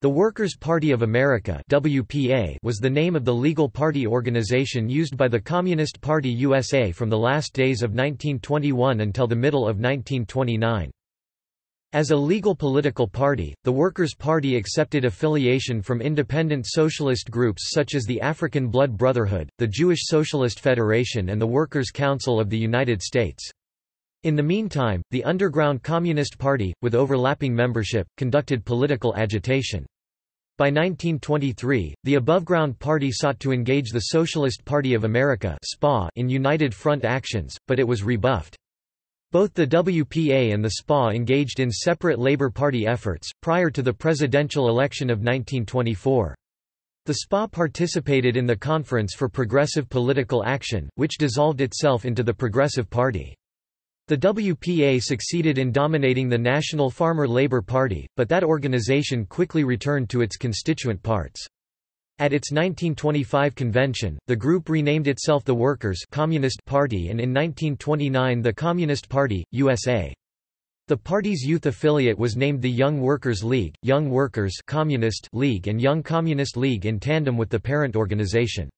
The Workers' Party of America WPA was the name of the legal party organization used by the Communist Party USA from the last days of 1921 until the middle of 1929. As a legal political party, the Workers' Party accepted affiliation from independent socialist groups such as the African Blood Brotherhood, the Jewish Socialist Federation and the Workers' Council of the United States. In the meantime, the underground Communist Party, with overlapping membership, conducted political agitation. By 1923, the aboveground party sought to engage the Socialist Party of America SPA in United Front actions, but it was rebuffed. Both the WPA and the SPA engaged in separate Labour Party efforts, prior to the presidential election of 1924. The SPA participated in the Conference for Progressive Political Action, which dissolved itself into the Progressive Party. The WPA succeeded in dominating the National Farmer Labour Party, but that organization quickly returned to its constituent parts. At its 1925 convention, the group renamed itself the Workers' Communist Party and in 1929 the Communist Party, USA. The party's youth affiliate was named the Young Workers League, Young Workers Communist League and Young Communist League in tandem with the parent organization.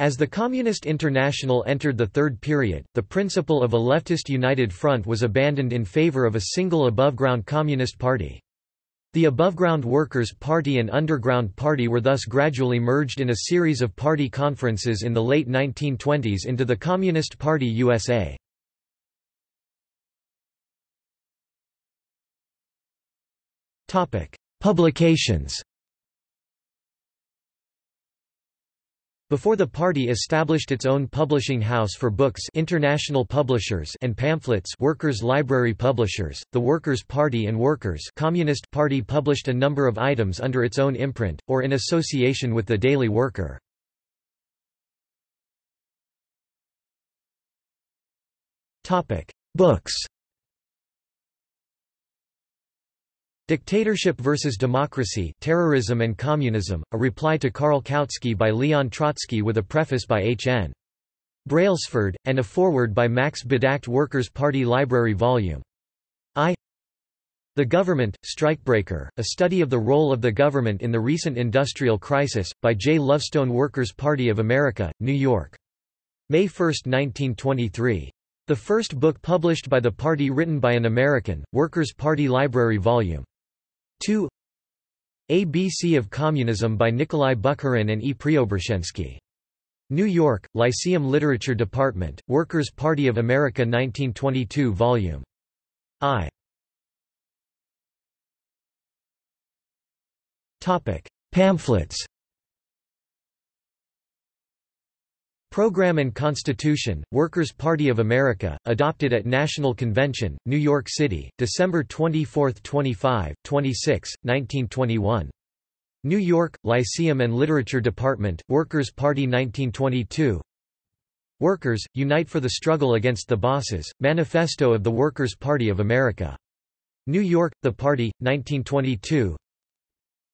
As the Communist International entered the third period, the principle of a leftist united front was abandoned in favor of a single above-ground Communist Party. The above-ground Workers' Party and Underground Party were thus gradually merged in a series of party conferences in the late 1920s into the Communist Party USA. Publications Before the party established its own publishing house for books International Publishers and pamphlets Workers' Library Publishers, the Workers' Party and Workers' Communist Party published a number of items under its own imprint, or in association with the Daily Worker. Books Dictatorship versus Democracy Terrorism and Communism, a reply to Karl Kautsky by Leon Trotsky with a preface by H. N. Brailsford, and a foreword by Max Bedacht Workers' Party Library Vol. I The Government, Strikebreaker, a study of the role of the government in the recent industrial crisis, by J. Lovestone Workers' Party of America, New York. May 1, 1923. The first book published by the party written by an American, Workers' Party Library Vol. 2 ABC of Communism by Nikolai Bukharin and E. Preobrazhensky. New York, Lyceum Literature Department, Workers' Party of America 1922 Vol. I. Pamphlets Program and Constitution, Workers' Party of America, adopted at National Convention, New York City, December 24, 25, 26, 1921. New York, Lyceum and Literature Department, Workers' Party 1922 Workers, Unite for the Struggle Against the Bosses, Manifesto of the Workers' Party of America. New York, The Party, 1922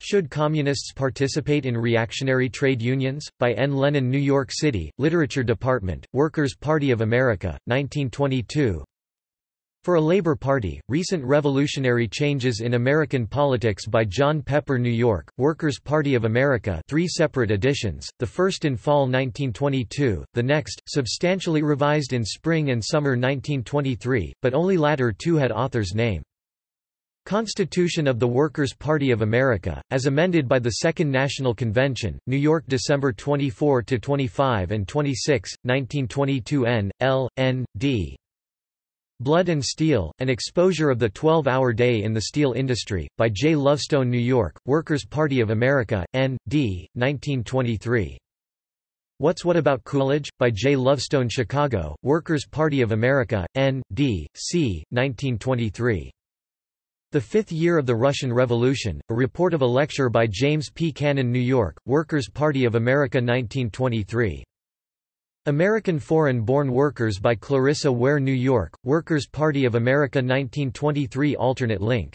should Communists Participate in Reactionary Trade Unions? By N. Lenin New York City, Literature Department, Workers' Party of America, 1922 For a Labor Party, Recent Revolutionary Changes in American Politics by John Pepper New York, Workers' Party of America three separate editions, the first in fall 1922, the next, substantially revised in spring and summer 1923, but only latter two had author's name. Constitution of the Workers' Party of America, as amended by the Second National Convention, New York December 24–25 and 26, 1922 N. L. N. D. Blood and Steel, An Exposure of the Twelve-Hour Day in the Steel Industry, by J. Lovestone New York, Workers' Party of America, N. D., 1923. What's What About Coolidge? by J. Lovestone Chicago, Workers' Party of America, N. D., C., 1923. The Fifth Year of the Russian Revolution, a report of a lecture by James P. Cannon New York, Workers' Party of America 1923. American Foreign-Born Workers by Clarissa Ware New York, Workers' Party of America 1923 alternate link.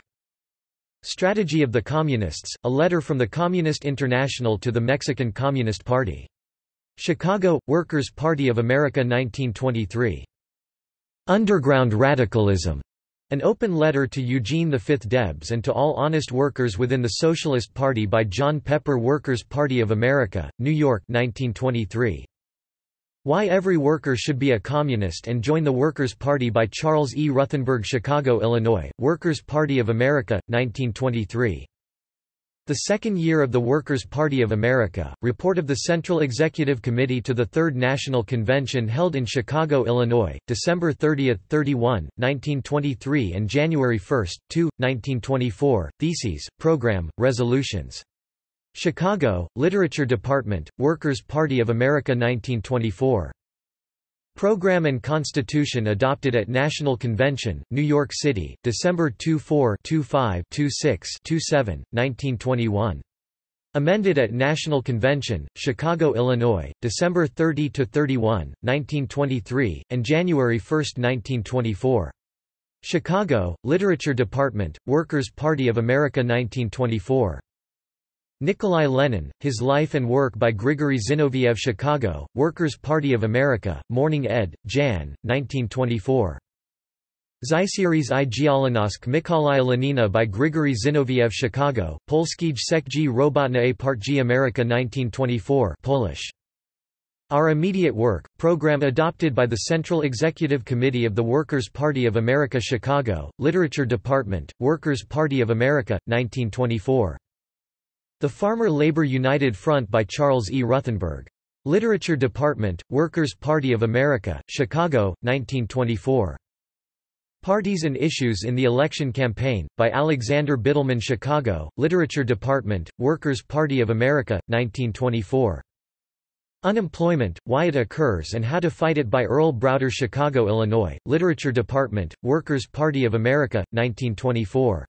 Strategy of the Communists, a letter from the Communist International to the Mexican Communist Party. Chicago, Workers' Party of America 1923. Underground Radicalism. An open letter to Eugene V Debs and to all honest workers within the Socialist Party by John Pepper Workers' Party of America, New York 1923. Why Every Worker Should Be a Communist and Join the Workers' Party by Charles E. Ruthenberg Chicago, Illinois, Workers' Party of America, 1923. The second year of the Workers' Party of America, report of the Central Executive Committee to the Third National Convention held in Chicago, Illinois, December 30–31, 1923 and January 1, 2, 1924, Theses, Program, Resolutions. Chicago, Literature Department, Workers' Party of America 1924. Program and Constitution adopted at National Convention, New York City, December 24 25 26 27, 1921. Amended at National Convention, Chicago, Illinois, December 30–31, 1923, and January 1, 1924. Chicago, Literature Department, Workers' Party of America 1924. Nikolai Lenin, His Life and Work by Grigory Zinoviev Chicago, Workers' Party of America, Morning ed., Jan. 1924. Zysieris i Gialinosk Mikolaya Lenina by Grigory Zinoviev Chicago, Polskij Sekji Robotna a Partji America 1924 Polish. Our Immediate Work, program adopted by the Central Executive Committee of the Workers' Party of America Chicago, Literature Department, Workers' Party of America, 1924. The Farmer Labor United Front by Charles E. Ruthenberg. Literature Department, Workers' Party of America, Chicago, 1924. Parties and Issues in the Election Campaign, by Alexander Bittelman Chicago, Literature Department, Workers' Party of America, 1924. Unemployment, Why It Occurs and How to Fight It by Earl Browder Chicago, Illinois, Literature Department, Workers' Party of America, 1924.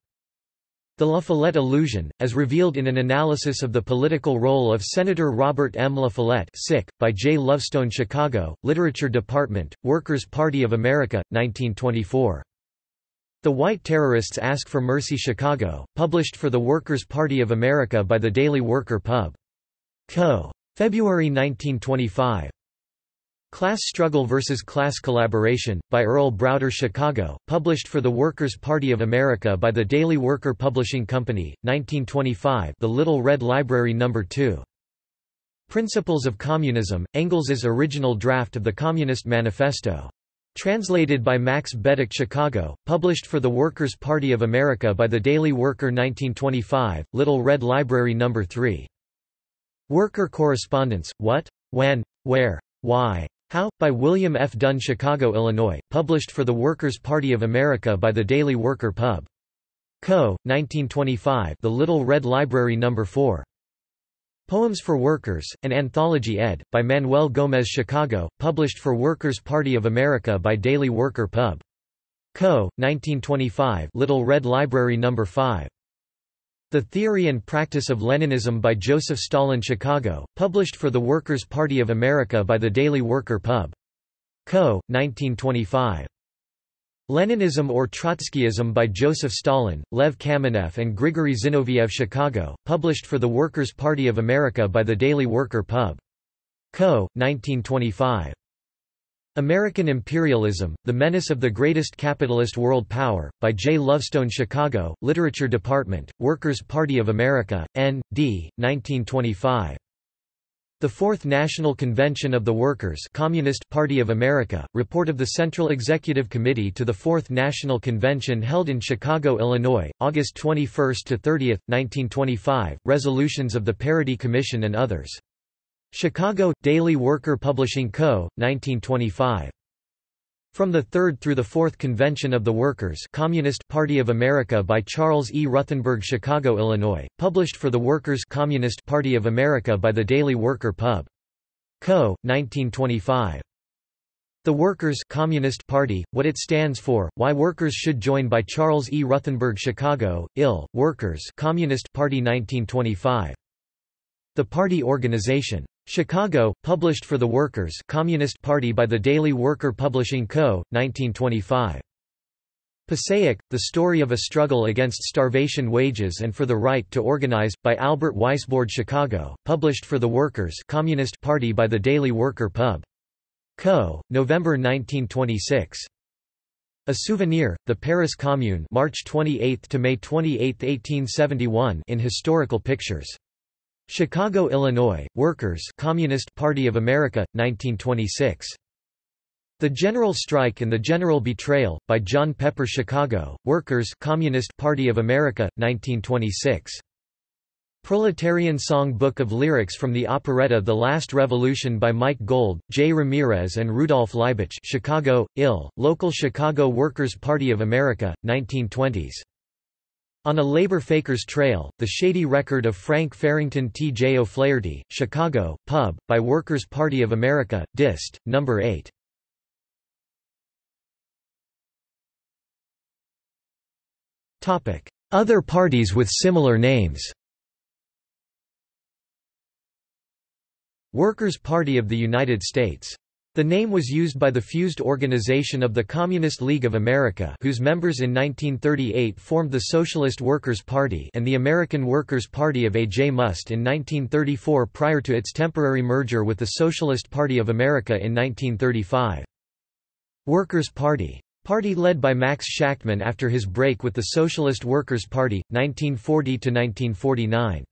The La Follette Illusion, as revealed in an analysis of the political role of Senator Robert M. La Follette sick, by J. Lovestone Chicago, Literature Department, Workers' Party of America, 1924. The White Terrorists Ask for Mercy Chicago, published for the Workers' Party of America by the Daily Worker Pub. Co. February 1925. Class Struggle vs. Class Collaboration, by Earl Browder Chicago, published for the Workers' Party of America by the Daily Worker Publishing Company, 1925 The Little Red Library No. 2. Principles of Communism, Engels's original draft of the Communist Manifesto. Translated by Max Bedacht Chicago, published for the Workers' Party of America by the Daily Worker 1925, Little Red Library No. 3. Worker Correspondence, What? When? Where? Why? How? By William F. Dunne Chicago, Illinois, published for the Workers' Party of America by the Daily Worker Pub. Co., 1925 The Little Red Library No. 4. Poems for Workers, an anthology ed., by Manuel Gomez Chicago, published for Workers' Party of America by Daily Worker Pub. Co., 1925 Little Red Library No. 5. The Theory and Practice of Leninism by Joseph Stalin Chicago, published for the Workers' Party of America by the Daily Worker Pub. Co., 1925. Leninism or Trotskyism by Joseph Stalin, Lev Kamenev and Grigory Zinoviev Chicago, published for the Workers' Party of America by the Daily Worker Pub. Co., 1925. American Imperialism, The Menace of the Greatest Capitalist World Power, by J. Lovestone Chicago, Literature Department, Workers' Party of America, N.D., 1925. The Fourth National Convention of the Workers Communist Party of America, report of the Central Executive Committee to the Fourth National Convention held in Chicago, Illinois, August 21–30, 1925, resolutions of the Parity Commission and others. Chicago, Daily Worker Publishing Co., 1925. From the Third through the Fourth Convention of the Workers Communist Party of America by Charles E. Ruthenberg Chicago, Illinois, published for the Workers Communist Party of America by the Daily Worker Pub. Co., 1925. The Workers Communist Party, What It Stands For, Why Workers Should Join by Charles E. Ruthenberg Chicago, Ill, Workers Communist Party 1925. The Party Organization Chicago, published for the Workers Communist Party by the Daily Worker Publishing Co., 1925. Passaic, The Story of a Struggle Against Starvation Wages and for the Right to Organize, by Albert Weisbord Chicago, published for the Workers Communist Party by the Daily Worker Pub. Co., November 1926. A Souvenir, The Paris Commune March 28 to May 28, 1871 in Historical Pictures. Chicago, Illinois, Workers Communist Party of America, 1926. The General Strike and the General Betrayal, by John Pepper Chicago, Workers Communist Party of America, 1926. Proletarian Song Book of Lyrics from the operetta The Last Revolution by Mike Gold, J. Ramirez and Rudolf Leibach Chicago, Ill, Local Chicago Workers' Party of America, 1920s. On a Labor Faker's Trail, The Shady Record of Frank Farrington T. J. O'Flaherty, Chicago, Pub, by Workers' Party of America, Dist, No. 8. Other parties with similar names Workers' Party of the United States. The name was used by the fused organization of the Communist League of America whose members in 1938 formed the Socialist Workers' Party and the American Workers' Party of A. J. Muste in 1934 prior to its temporary merger with the Socialist Party of America in 1935. Workers' Party. Party led by Max Shachtman after his break with the Socialist Workers' Party, 1940–1949.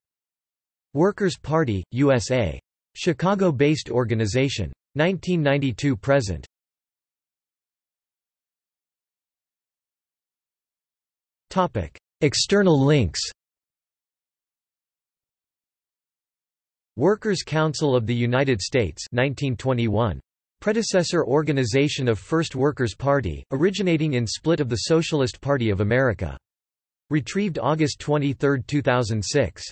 Workers' Party, USA. Chicago-based organization. 1992 present. Topic: External links. Workers' Council of the United States 1921. Predecessor organization of First Workers' Party, originating in split of the Socialist Party of America. Retrieved August 23, 2006.